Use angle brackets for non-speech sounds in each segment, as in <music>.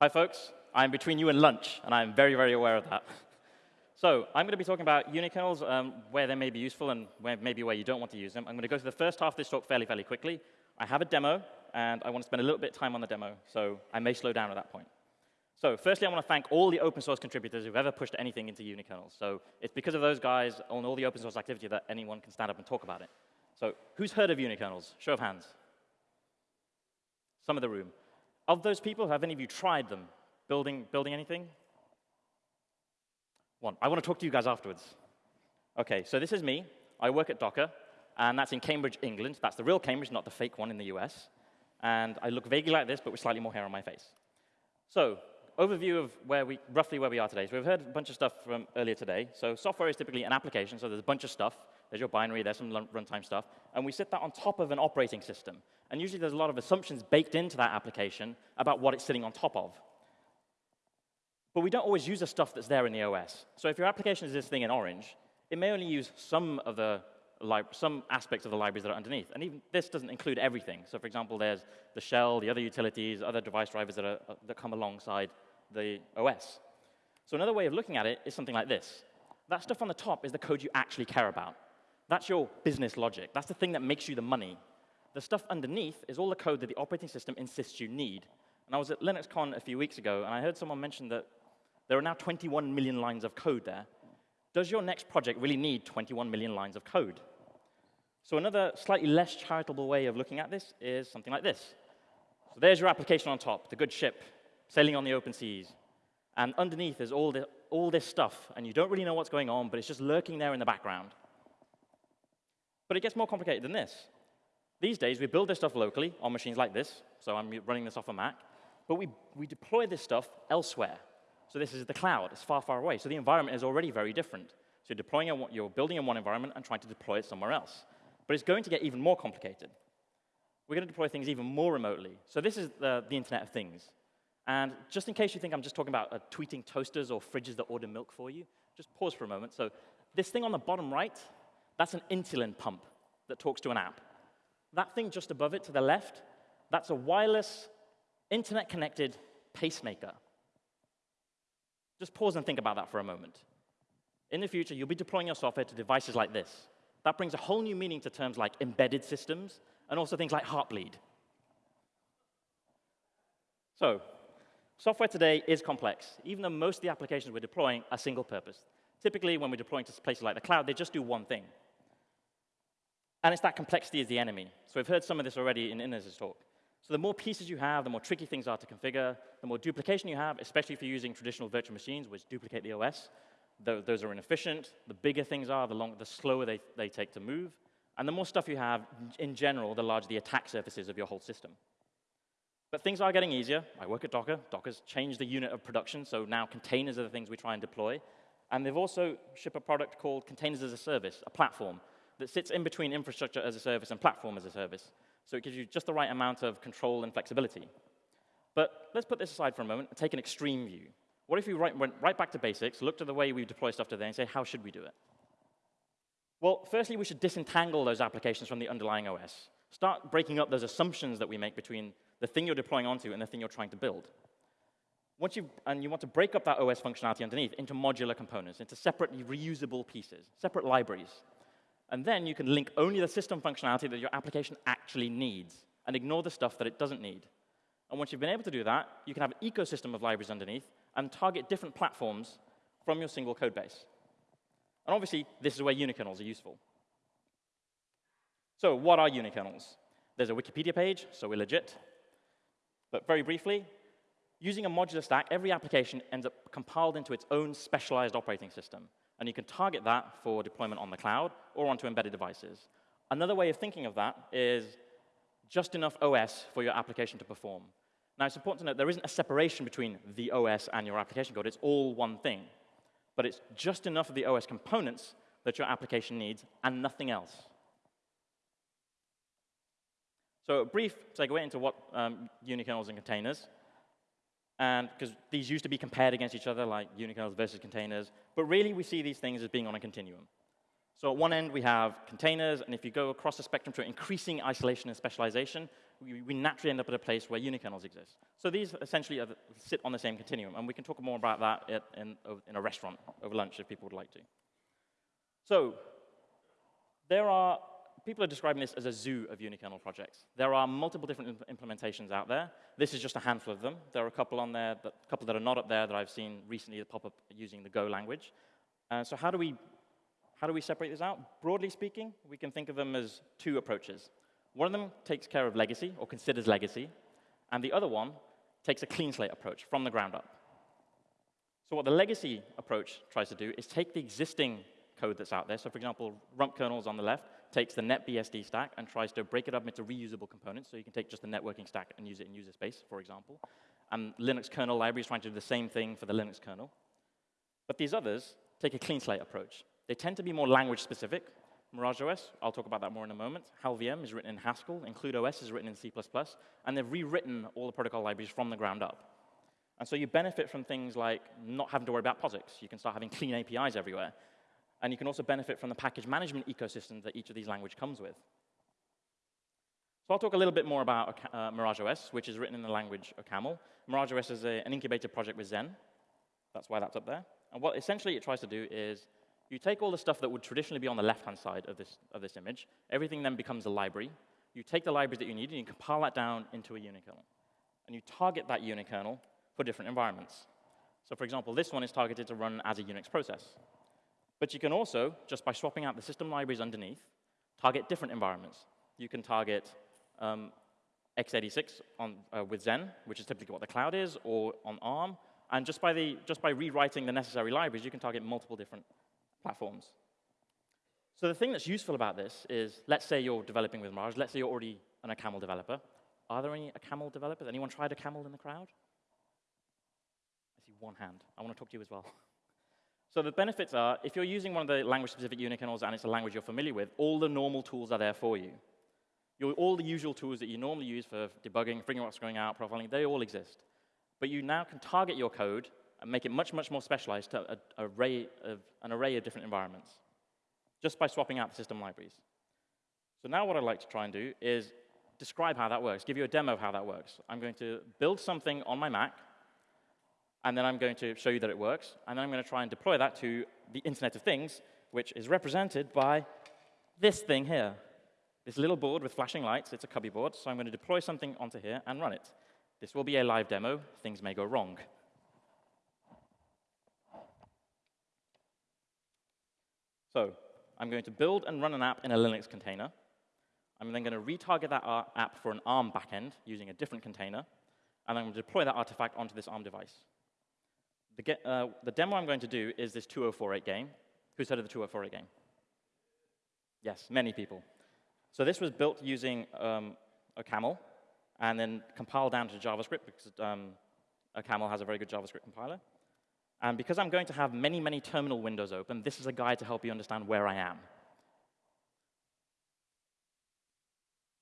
Hi, folks. I'm between you and lunch, and I'm very, very aware of that. <laughs> So I'm going to be talking about unikernels, um, where they may be useful and where, maybe where you don't want to use them. I'm going to go through the first half of this talk fairly, fairly quickly. I have a demo, and I want to spend a little bit of time on the demo, so I may slow down at that point. So firstly, I want to thank all the open source contributors who've ever pushed anything into unikernels. So it's because of those guys on all the open source activity that anyone can stand up and talk about it. So who's heard of unikernels? Show of hands. Some of the room. Of those people, have any of you tried them? Building, building anything? One. I want to talk to you guys afterwards. OK, so this is me. I work at Docker, and that's in Cambridge, England. That's the real Cambridge, not the fake one in the US. And I look vaguely like this, but with slightly more hair on my face. So overview of where we, roughly where we are today. So we've heard a bunch of stuff from earlier today. So software is typically an application, so there's a bunch of stuff. There's your binary, there's some runtime stuff. And we sit that on top of an operating system. And usually there's a lot of assumptions baked into that application about what it's sitting on top of. But we don't always use the stuff that's there in the OS. So if your application is this thing in orange, it may only use some of the some aspects of the libraries that are underneath. And even this doesn't include everything. So for example, there's the shell, the other utilities, other device drivers that, are, uh, that come alongside the OS. So another way of looking at it is something like this. That stuff on the top is the code you actually care about. That's your business logic. That's the thing that makes you the money. The stuff underneath is all the code that the operating system insists you need. And I was at LinuxCon a few weeks ago, and I heard someone mention that there are now 21 million lines of code there. Does your next project really need 21 million lines of code? So another slightly less charitable way of looking at this is something like this. So there's your application on top, the good ship, sailing on the open seas. And underneath is all, the, all this stuff, and you don't really know what's going on, but it's just lurking there in the background. But it gets more complicated than this. These days, we build this stuff locally on machines like this. So I'm running this off a Mac. But we, we deploy this stuff elsewhere. So this is the cloud. It's far, far away. So the environment is already very different. So you're, deploying a, you're building in one environment and trying to deploy it somewhere else. But it's going to get even more complicated. We're going to deploy things even more remotely. So this is the, the Internet of Things. And just in case you think I'm just talking about uh, tweeting toasters or fridges that order milk for you, just pause for a moment. So this thing on the bottom right, that's an insulin pump that talks to an app. That thing just above it to the left, that's a wireless, internet-connected pacemaker. Just pause and think about that for a moment. In the future, you'll be deploying your software to devices like this. That brings a whole new meaning to terms like embedded systems and also things like Heartbleed. So, software today is complex, even though most of the applications we're deploying are single purpose. Typically, when we're deploying to places like the cloud, they just do one thing. And it's that complexity is the enemy. So we've heard some of this already in Inez's talk. So the more pieces you have, the more tricky things are to configure, the more duplication you have, especially if you're using traditional virtual machines, which duplicate the OS. Those are inefficient. The bigger things are, the, long, the slower they, they take to move. And the more stuff you have, in general, the larger the attack surfaces of your whole system. But things are getting easier. I work at Docker. Docker's changed the unit of production, so now containers are the things we try and deploy. And they've also shipped a product called Containers as a Service, a platform that sits in between infrastructure as a service and platform as a service. So it gives you just the right amount of control and flexibility. But let's put this aside for a moment and take an extreme view. What if we went right back to basics, looked at the way we deploy stuff today, and say, how should we do it? Well, firstly, we should disentangle those applications from the underlying OS. Start breaking up those assumptions that we make between the thing you're deploying onto and the thing you're trying to build. Once you, and you want to break up that OS functionality underneath into modular components, into separate reusable pieces, separate libraries. And then you can link only the system functionality that your application actually needs and ignore the stuff that it doesn't need. And once you've been able to do that, you can have an ecosystem of libraries underneath and target different platforms from your single code base. And obviously, this is where unikernels are useful. So what are unikernels? There's a Wikipedia page, so we're legit. But very briefly, using a modular stack, every application ends up compiled into its own specialized operating system. And you can target that for deployment on the cloud or onto embedded devices. Another way of thinking of that is just enough OS for your application to perform. Now, it's important to note there isn't a separation between the OS and your application code. It's all one thing. But it's just enough of the OS components that your application needs and nothing else. So a brief segue into what um, unikernels and containers and because these used to be compared against each other, like unikernels versus containers. But really, we see these things as being on a continuum. So at one end, we have containers, and if you go across the spectrum to increasing isolation and specialization, we, we naturally end up at a place where unikernels exist. So these essentially the, sit on the same continuum, and we can talk more about that at, in, in a restaurant over lunch if people would like to. So there are, people are describing this as a zoo of unikernel projects. There are multiple different imp implementations out there. This is just a handful of them. There are a couple on there, that, a couple that are not up there that I've seen recently that pop up using the Go language. Uh, so how do we how do we separate this out? Broadly speaking, we can think of them as two approaches. One of them takes care of legacy, or considers legacy, and the other one takes a clean slate approach from the ground up. So what the legacy approach tries to do is take the existing code that's out there. So for example, rump kernels on the left takes the NetBSD stack and tries to break it up into reusable components. So you can take just the networking stack and use it in user space, for example. And Linux kernel library is trying to do the same thing for the Linux kernel. But these others take a clean slate approach. They tend to be more language specific. Mirage OS, I'll talk about that more in a moment. HalVM is written in Haskell, IncludeOS is written in C++, and they've rewritten all the protocol libraries from the ground up. And so you benefit from things like not having to worry about POSIX. You can start having clean APIs everywhere. And you can also benefit from the package management ecosystem that each of these languages comes with. So I'll talk a little bit more about uh, Mirage OS, which is written in the language OCaml. Mirage OS is a, an incubated project with Xen. That's why that's up there. And what essentially it tries to do is you take all the stuff that would traditionally be on the left-hand side of this, of this image. Everything then becomes a library. You take the libraries that you need and you compile that down into a unikernel. And you target that unikernel for different environments. So for example, this one is targeted to run as a Unix process. But you can also, just by swapping out the system libraries underneath, target different environments. You can target um, x86 on, uh, with Xen, which is typically what the cloud is, or on ARM. And just by, the, just by rewriting the necessary libraries, you can target multiple different platforms. So the thing that's useful about this is, let's say you're developing with Mirage. Let's say you're already an OCaml developer. Are there any OCaml developers? Anyone tried OCaml in the crowd? I see one hand. I want to talk to you as well. <laughs> So the benefits are, if you're using one of the language-specific unikernels and it's a language you're familiar with, all the normal tools are there for you. Your, all the usual tools that you normally use for debugging, figuring out what's going out, profiling, they all exist. But you now can target your code and make it much, much more specialized to a, a array of, an array of different environments, just by swapping out the system libraries. So now what I'd like to try and do is describe how that works, give you a demo of how that works. I'm going to build something on my Mac, and then I'm going to show you that it works, and then I'm going to try and deploy that to the Internet of Things, which is represented by this thing here. This little board with flashing lights, it's a Cubieboard, so I'm going to deploy something onto here and run it. This will be a live demo. Things may go wrong. So I'm going to build and run an app in a Linux container. I'm then going to retarget that app for an ARM backend using a different container, and I'm going to deploy that artifact onto this ARM device. The, get, uh, the demo I'm going to do is this 2048 game. Who's heard of the 2048 game? Yes, many people. So this was built using um, OCaml, and then compiled down to JavaScript because um, OCaml has a very good JavaScript compiler. And because I'm going to have many, many terminal windows open, this is a guide to help you understand where I am.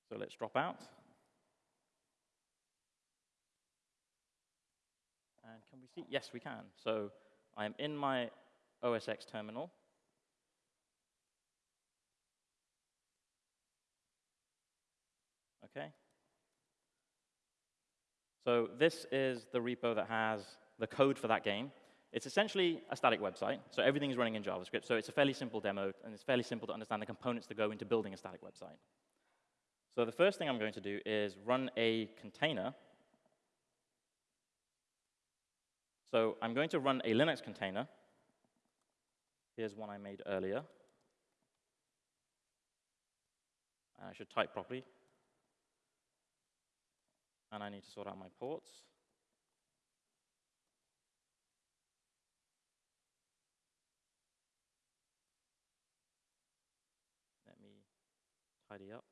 So let's drop out. And can we see? Yes, we can. So I am in my OSX terminal. Okay. So this is the repo that has the code for that game. It's essentially a static website, so everything is running in JavaScript. So it's a fairly simple demo, and it's fairly simple to understand the components that go into building a static website. So the first thing I'm going to do is run a container. So I'm going to run a Linux container. Here's one I made earlier. I should type properly. And I need to sort out my ports. Let me tidy up.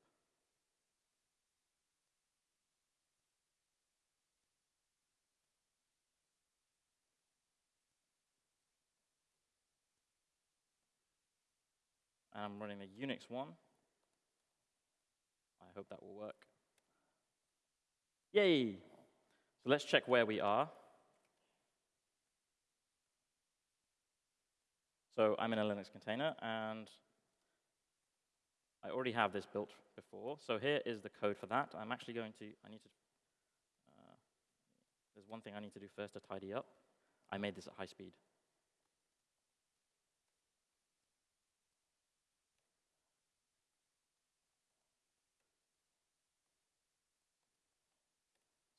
And I'm running a Unix one. I hope that will work. Yay! So let's check where we are. So I'm in a Linux container, and I already have this built before. So here is the code for that. I'm actually going to, I need to, uh, there's one thing I need to do first to tidy up. I made this at high speed.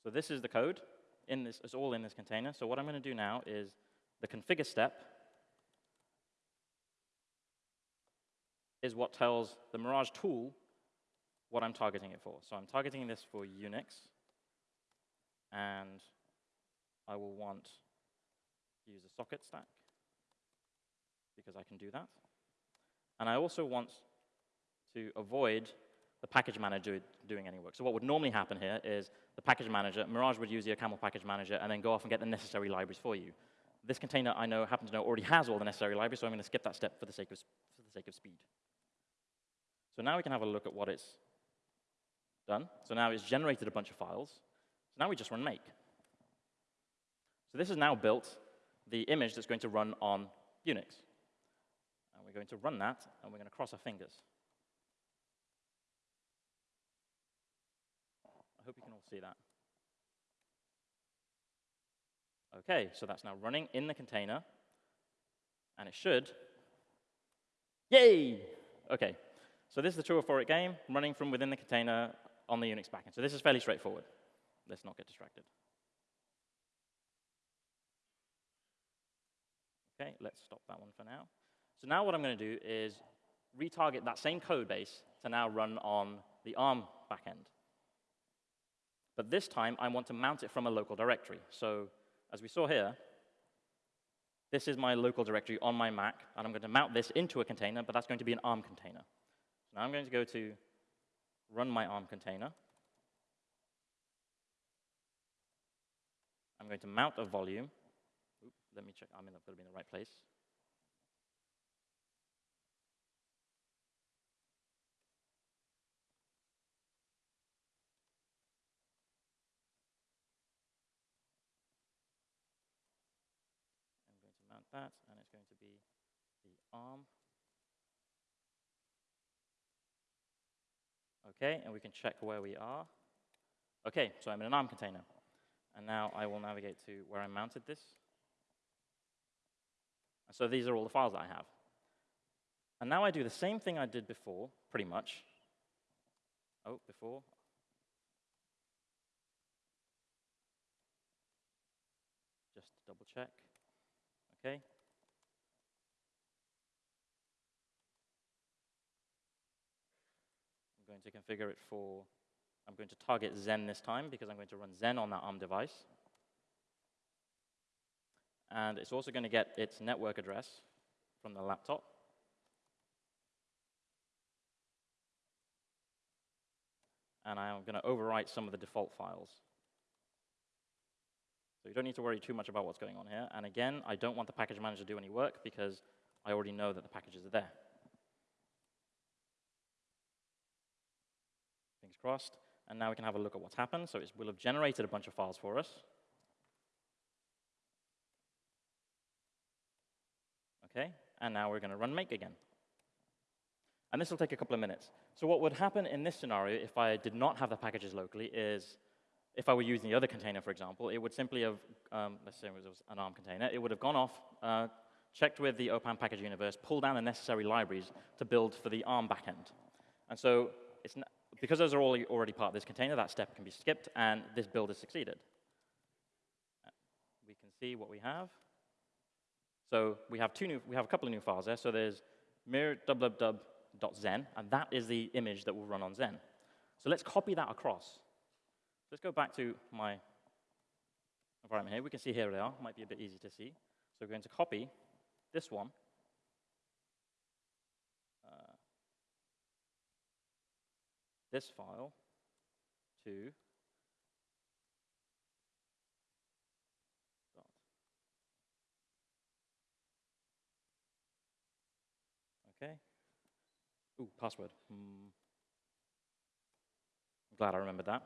So this is the code. In this, it's all in this container. So what I'm going to do now is the configure step is what tells the Mirage tool what I'm targeting it for. So I'm targeting this for Unix, and I will want to use a socket stack because I can do that. And I also want to avoid the package manager doing any work. So what would normally happen here is the package manager, Mirage would use your OCaml package manager and then go off and get the necessary libraries for you. This container, I know, happen to know, already has all the necessary libraries, so I'm going to skip that step for the sake of, for the sake of speed. So now we can have a look at what it's done. So now it's generated a bunch of files. So now we just run make. So this has now built the image that's going to run on Unix. And we're going to run that, and we're going to cross our fingers. hope you can all see that. Okay, so that's now running in the container. And it should. Yay! Okay, so this is the 2048 game running from within the container on the Unix backend. So this is fairly straightforward. Let's not get distracted. Okay, let's stop that one for now. So now what I'm going to do is retarget that same code base to now run on the ARM backend. But this time, I want to mount it from a local directory. So as we saw here, this is my local directory on my Mac, and I'm going to mount this into a container, but that's going to be an ARM container. So now I'm going to go to run my ARM container. I'm going to mount a volume. Oop, let me check. I'm got to be in the right place. That, and it's going to be the arm. Okay, and we can check where we are. Okay, so I'm in an ARM container. And now I will navigate to where I mounted this. And so these are all the files that I have. And now I do the same thing I did before, pretty much. Oh, before. Just double check. Okay? I'm going to configure it for, I'm going to target Xen this time because I'm going to run Xen on that ARM device. And it's also going to get its network address from the laptop. And I'm going to overwrite some of the default files. So you don't need to worry too much about what's going on here. And again, I don't want the package manager to do any work because I already know that the packages are there. Fingers crossed. And now we can have a look at what's happened. So it will have generated a bunch of files for us. Okay, and now we're going to run make again. And this will take a couple of minutes. So what would happen in this scenario if I did not have the packages locally is if I were using the other container, for example, it would simply have, um, let's say it was an ARM container, it would have gone off, uh, checked with the OPAM package universe, pulled down the necessary libraries to build for the ARM backend. And so because those are all already part of this container, that step can be skipped, and this build has succeeded. We can see what we have. So we have two new, we have a couple of new files there. So there's mir www.xen, and that is the image that will run on Xen. So let's copy that across. Let's go back to my environment here. We can see here they are. Might be a bit easy to see. So we're going to copy this one. Uh, this file to Okay. Ooh, password. Hmm. I'm glad I remembered that.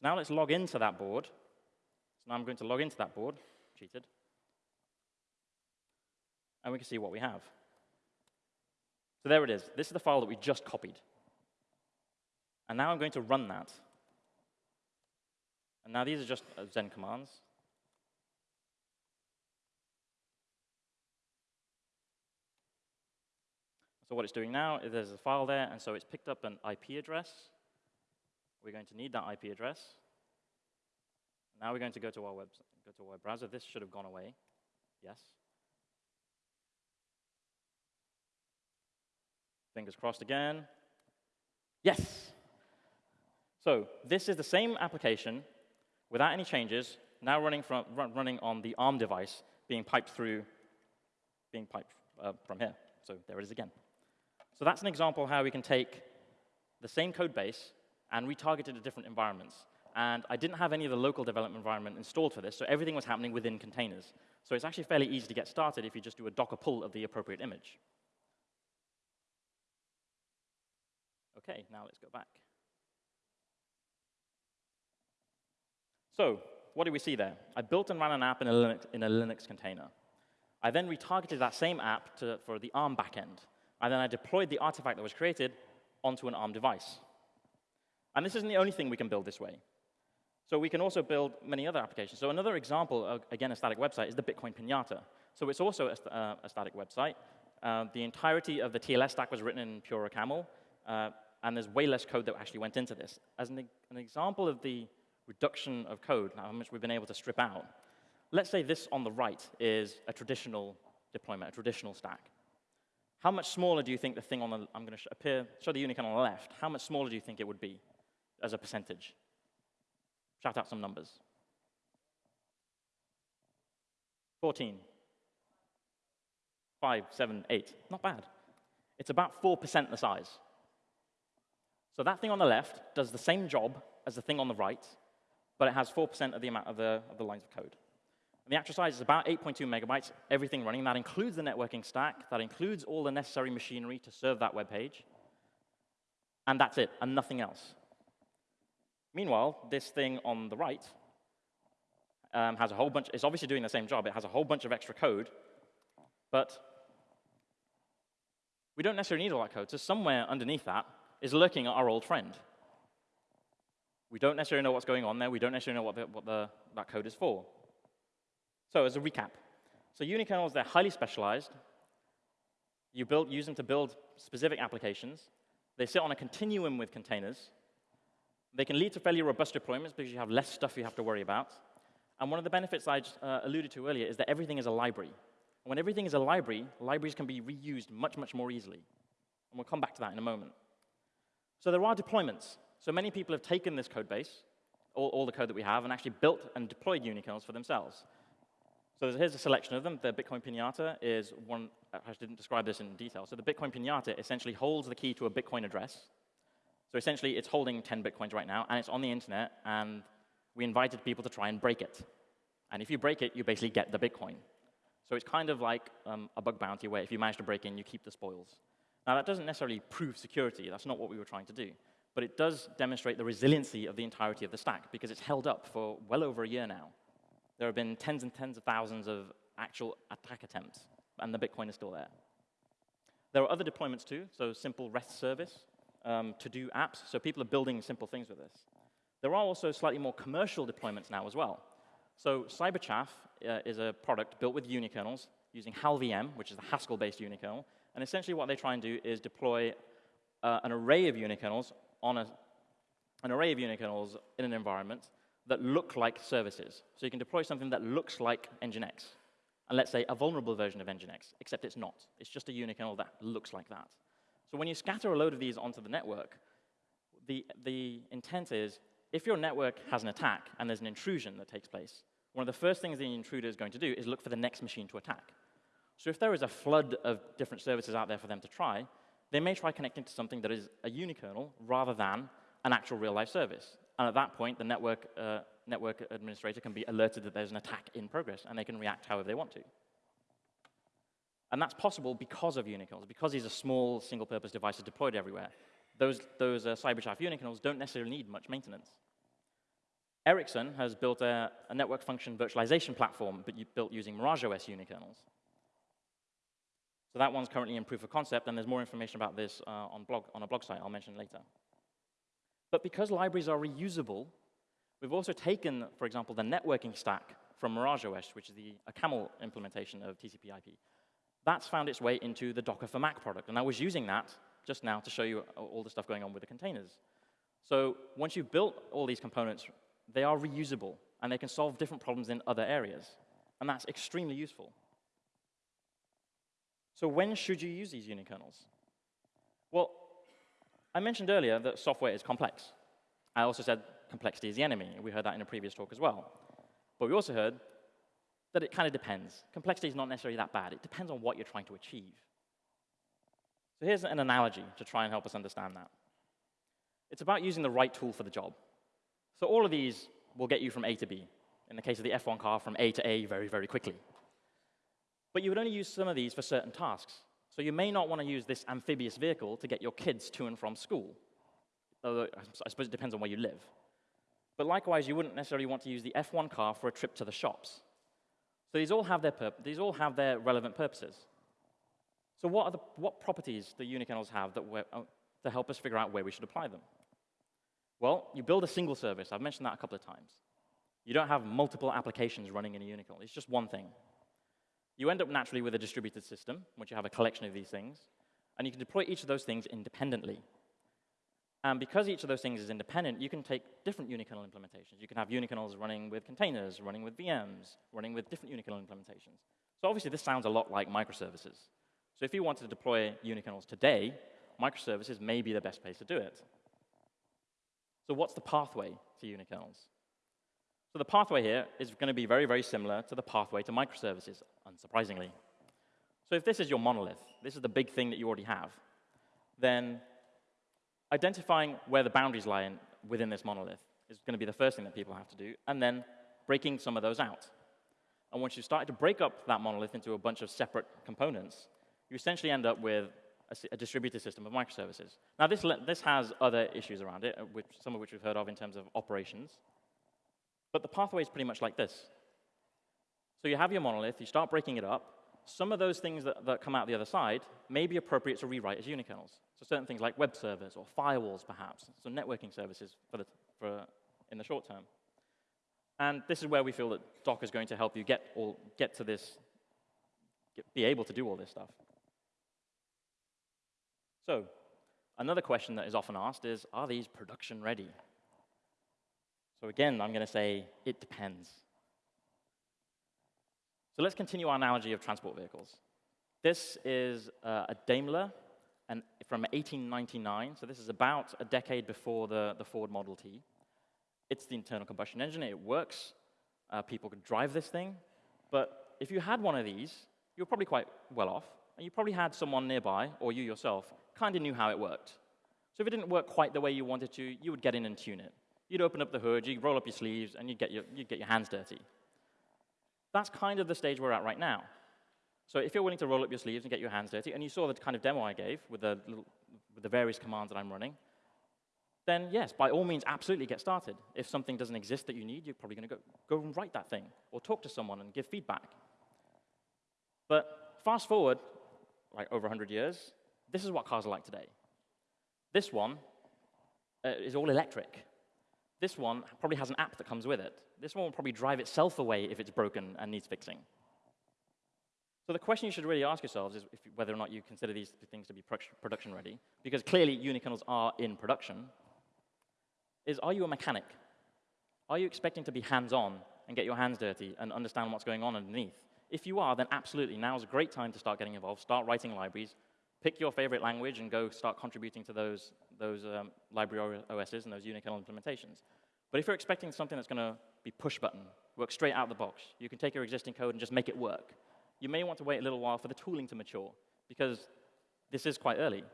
So now let's log into that board. So now I'm going to log into that board, cheated. And we can see what we have. So there it is. This is the file that we just copied. And now I'm going to run that. And now these are just uh, Xen commands. So what it's doing now is there's a file there, and so it's picked up an IP address. We're going to need that IP address. Now we're going to go to our web, go to our web browser. This should have gone away. Yes. Fingers crossed again. Yes. So this is the same application without any changes, now running, from, run, running on the ARM device, being piped through, being piped uh, from here. So there it is again. So that's an example of how we can take the same code base and retarget it to different environments. And I didn't have any of the local development environment installed for this, so everything was happening within containers. So it's actually fairly easy to get started if you just do a Docker pull of the appropriate image. OK, now let's go back. So what do we see there? I built and ran an app in a Linux, in a Linux container. I then retargeted that same app to, for the ARM backend. And then I deployed the artifact that was created onto an ARM device. And this isn't the only thing we can build this way. So we can also build many other applications. So another example, of, again, a static website, is the Bitcoin Pinata. So it's also a, uh, a static website. Uh, the entirety of the TLS stack was written in pure OCaml, uh, and there's way less code that actually went into this. As an, an example of the reduction of code, how much we've been able to strip out, let's say this on the right is a traditional deployment, a traditional stack. How much smaller do you think the thing on the, I'm going to appear, show the unikernel on the left, how much smaller do you think it would be as a percentage? Shout out some numbers. 14. 5, 7, 8. Not bad. It's about 4% the size. So that thing on the left does the same job as the thing on the right, but it has 4% of the amount of the, of the lines of code. And the actual size is about 8.2 megabytes, everything running. That includes the networking stack. That includes all the necessary machinery to serve that web page. And that's it, and nothing else. Meanwhile, this thing on the right um, has a whole bunch, it's obviously doing the same job. It has a whole bunch of extra code, but we don't necessarily need all that code. So somewhere underneath that is lurking at our old friend. We don't necessarily know what's going on there. We don't necessarily know what, the, what the, that code is for. So as a recap, so unikernels, they're highly specialized. You build, use them to build specific applications. They sit on a continuum with containers. They can lead to fairly robust deployments because you have less stuff you have to worry about. And one of the benefits I uh, alluded to earlier is that everything is a library. And when everything is a library, libraries can be reused much, much more easily. And we'll come back to that in a moment. So there are deployments. So many people have taken this code base, all, all the code that we have, and actually built and deployed unikernels for themselves. So here's a selection of them. The Bitcoin Pinata is one, I didn't describe this in detail. So the Bitcoin Pinata essentially holds the key to a Bitcoin address. So essentially, it's holding 10 Bitcoins right now, and it's on the internet, and we invited people to try and break it. And if you break it, you basically get the Bitcoin. So it's kind of like um, a bug bounty where if you manage to break in, you keep the spoils. Now, that doesn't necessarily prove security. That's not what we were trying to do but it does demonstrate the resiliency of the entirety of the stack because it's held up for well over a year now. There have been tens and tens of thousands of actual attack attempts, and the Bitcoin is still there. There are other deployments too, so simple REST service um, to do apps, so people are building simple things with this. There are also slightly more commercial deployments now as well. So Cyberchaff uh, is a product built with unikernels using HalVM, which is the Haskell-based unikernel, and essentially what they try and do is deploy uh, an array of unikernels on a, an array of unikernels in an environment that look like services. So you can deploy something that looks like Nginx, and let's say a vulnerable version of Nginx, except it's not. It's just a unikernel that looks like that. So when you scatter a load of these onto the network, the, the intent is if your network has an attack and there's an intrusion that takes place, one of the first things the intruder is going to do is look for the next machine to attack. So if there is a flood of different services out there for them to try, they may try connecting to something that is a unikernel rather than an actual real-life service. And at that point, the network, uh, network administrator can be alerted that there's an attack in progress, and they can react however they want to. And that's possible because of unikernels, because these are small, single-purpose devices deployed everywhere. Those, those uh, unikernels don't necessarily need much maintenance. Ericsson has built a, a network function virtualization platform, but built using MirageOS unikernels. So that one's currently in proof of concept, and there's more information about this uh, on, blog, on a blog site I'll mention later. But because libraries are reusable, we've also taken, for example, the networking stack from MirageOS, which is the, a OCaml implementation of TCP IP. That's found its way into the Docker for Mac product, and I was using that just now to show you all the stuff going on with the containers. So once you've built all these components, they are reusable, and they can solve different problems in other areas. And that's extremely useful. So when should you use these unikernels? Well, I mentioned earlier that software is complex. I also said complexity is the enemy. We heard that in a previous talk as well. But we also heard that it kind of depends. Complexity is not necessarily that bad. It depends on what you're trying to achieve. So here's an analogy to try and help us understand that. It's about using the right tool for the job. So all of these will get you from A to B. In the case of the F1 car, from A to A very, very quickly. But you would only use some of these for certain tasks. So you may not want to use this amphibious vehicle to get your kids to and from school. Although I suppose it depends on where you live. But likewise, you wouldn't necessarily want to use the F1 car for a trip to the shops. So these all have their, these all have their relevant purposes. So what, are the, what properties do unikernels have that uh, to help us figure out where we should apply them? Well, you build a single service. I've mentioned that a couple of times. You don't have multiple applications running in a unikernel. It's just one thing. You end up naturally with a distributed system, which you have a collection of these things, and you can deploy each of those things independently. And because each of those things is independent, you can take different unikernel implementations. You can have unikernels running with containers, running with VMs, running with different unikernel implementations. So obviously, this sounds a lot like microservices. So if you wanted to deploy unikernels today, microservices may be the best place to do it. So what's the pathway to unikernels? So the pathway here is going to be very, very similar to the pathway to microservices, unsurprisingly. So if this is your monolith, this is the big thing that you already have, then identifying where the boundaries lie in, within this monolith is going to be the first thing that people have to do, and then breaking some of those out. And once you start to break up that monolith into a bunch of separate components, you essentially end up with a, a distributed system of microservices. Now, this, this has other issues around it, uh, which, some of which we've heard of in terms of operations. But the pathway is pretty much like this. So you have your monolith, you start breaking it up. Some of those things that, that come out the other side may be appropriate to rewrite as unikernels. So certain things like web servers or firewalls, perhaps, so networking services for the, for, in the short term. And this is where we feel that Docker is going to help you get, all, get to this, get, be able to do all this stuff. So another question that is often asked is, are these production ready? So again, I'm going to say it depends. So let's continue our analogy of transport vehicles. This is uh, a Daimler and from 1899, so this is about a decade before the, the Ford Model T. It's the internal combustion engine, it works, uh, people could drive this thing, but if you had one of these, you're probably quite well off, and you probably had someone nearby, or you yourself, kind of knew how it worked. So if it didn't work quite the way you wanted to, you would get in and tune it. You'd open up the hood, you'd roll up your sleeves, and you'd get your, you'd get your hands dirty. That's kind of the stage we're at right now. So if you're willing to roll up your sleeves and get your hands dirty, and you saw the kind of demo I gave with the, little, with the various commands that I'm running, then yes, by all means, absolutely get started. If something doesn't exist that you need, you're probably going to go, and write that thing, or talk to someone and give feedback. But fast forward, like over 100 years, this is what cars are like today. This one uh, is all electric. This one probably has an app that comes with it. This one will probably drive itself away if it's broken and needs fixing. So the question you should really ask yourselves is if, whether or not you consider these things to be production ready, because clearly unikernels are in production, is are you a mechanic? Are you expecting to be hands-on and get your hands dirty and understand what's going on underneath? If you are, then absolutely, now is a great time to start getting involved, start writing libraries, pick your favorite language and go start contributing to those, those um, library OSs and those unikernel implementations. But if you're expecting something that's going to be push button, work straight out of the box, you can take your existing code and just make it work. You may want to wait a little while for the tooling to mature, because this is quite early.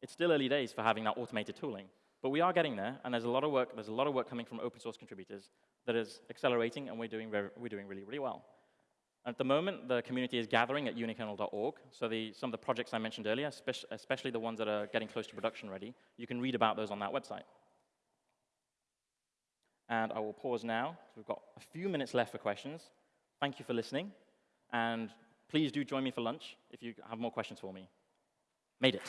It's still early days for having that automated tooling, but we are getting there, and there's a lot of work, there's a lot of work coming from open source contributors that is accelerating, and we're doing, we're doing really, really well. At the moment, the community is gathering at unikernel.org. So the, some of the projects I mentioned earlier, especially the ones that are getting close to production ready, you can read about those on that website. And I will pause now. We've got a few minutes left for questions. Thank you for listening. And please do join me for lunch if you have more questions for me. Made it.